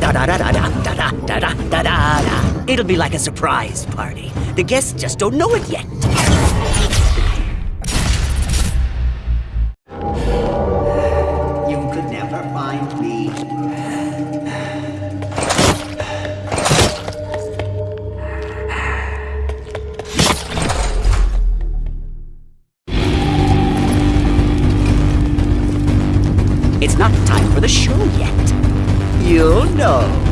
da da da da da da da da da da. It'll be like a surprise party. The guests just don't know it yet. You could never find me. It's not time for the show yet. You'll know.